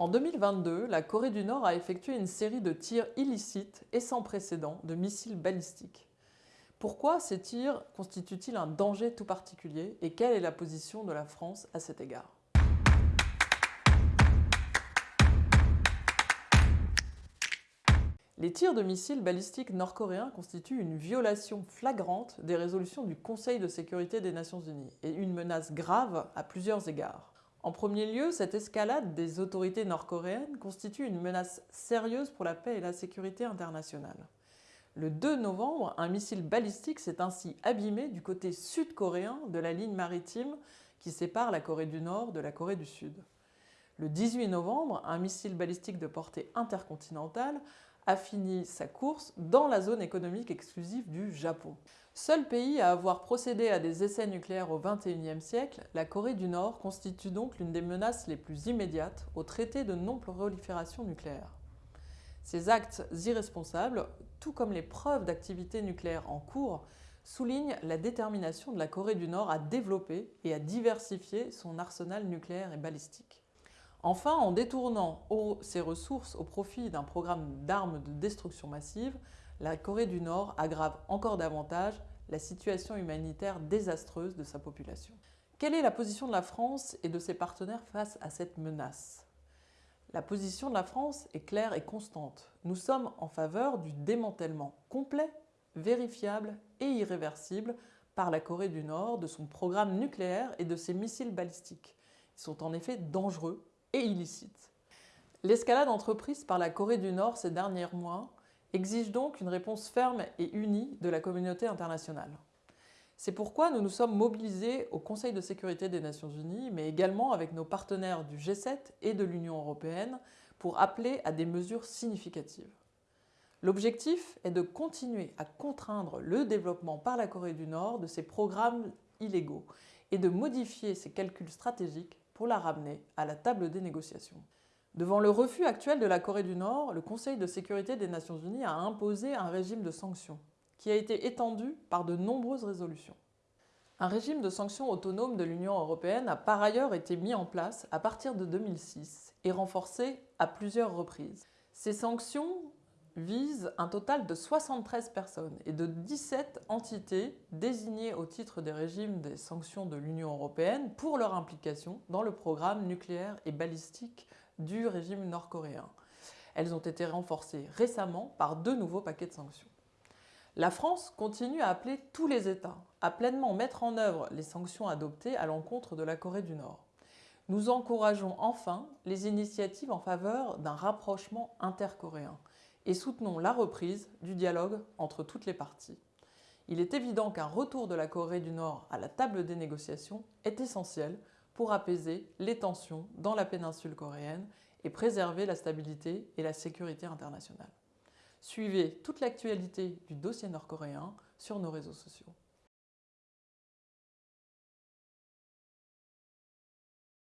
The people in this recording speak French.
En 2022, la Corée du Nord a effectué une série de tirs illicites et sans précédent de missiles balistiques. Pourquoi ces tirs constituent-ils un danger tout particulier et quelle est la position de la France à cet égard? Les tirs de missiles balistiques nord-coréens constituent une violation flagrante des résolutions du Conseil de sécurité des Nations Unies et une menace grave à plusieurs égards. En premier lieu, cette escalade des autorités nord-coréennes constitue une menace sérieuse pour la paix et la sécurité internationale. Le 2 novembre, un missile balistique s'est ainsi abîmé du côté sud-coréen de la ligne maritime qui sépare la Corée du Nord de la Corée du Sud. Le 18 novembre, un missile balistique de portée intercontinentale a fini sa course dans la zone économique exclusive du Japon. Seul pays à avoir procédé à des essais nucléaires au XXIe siècle, la Corée du Nord constitue donc l'une des menaces les plus immédiates au traité de non-prolifération nucléaire. Ces actes irresponsables, tout comme les preuves d'activité nucléaire en cours, soulignent la détermination de la Corée du Nord à développer et à diversifier son arsenal nucléaire et balistique. Enfin, en détournant ses ressources au profit d'un programme d'armes de destruction massive, la Corée du Nord aggrave encore davantage la situation humanitaire désastreuse de sa population. Quelle est la position de la France et de ses partenaires face à cette menace? La position de la France est claire et constante. Nous sommes en faveur du démantèlement complet, vérifiable et irréversible par la Corée du Nord de son programme nucléaire et de ses missiles balistiques. Ils sont en effet dangereux et illicite. L'escalade entreprise par la Corée du Nord ces derniers mois exige donc une réponse ferme et unie de la communauté internationale. C'est pourquoi nous nous sommes mobilisés au Conseil de sécurité des Nations Unies, mais également avec nos partenaires du G7 et de l'Union européenne pour appeler à des mesures significatives. L'objectif est de continuer à contraindre le développement par la Corée du Nord de ses programmes illégaux et de modifier ses calculs stratégiques pour la ramener à la table des négociations. Devant le refus actuel de la Corée du Nord, le Conseil de sécurité des Nations Unies a imposé un régime de sanctions, qui a été étendu par de nombreuses résolutions. Un régime de sanctions autonome de l'Union européenne a par ailleurs été mis en place à partir de 2006 et renforcé à plusieurs reprises. Ces sanctions vise un total de 73 personnes et de 17 entités désignées au titre des régimes des sanctions de l'Union européenne pour leur implication dans le programme nucléaire et balistique du régime nord-coréen. Elles ont été renforcées récemment par deux nouveaux paquets de sanctions. La France continue à appeler tous les États à pleinement mettre en œuvre les sanctions adoptées à l'encontre de la Corée du Nord. Nous encourageons enfin les initiatives en faveur d'un rapprochement intercoréen et soutenons la reprise du dialogue entre toutes les parties. Il est évident qu'un retour de la Corée du Nord à la table des négociations est essentiel pour apaiser les tensions dans la péninsule coréenne et préserver la stabilité et la sécurité internationale. Suivez toute l'actualité du dossier nord-coréen sur nos réseaux sociaux.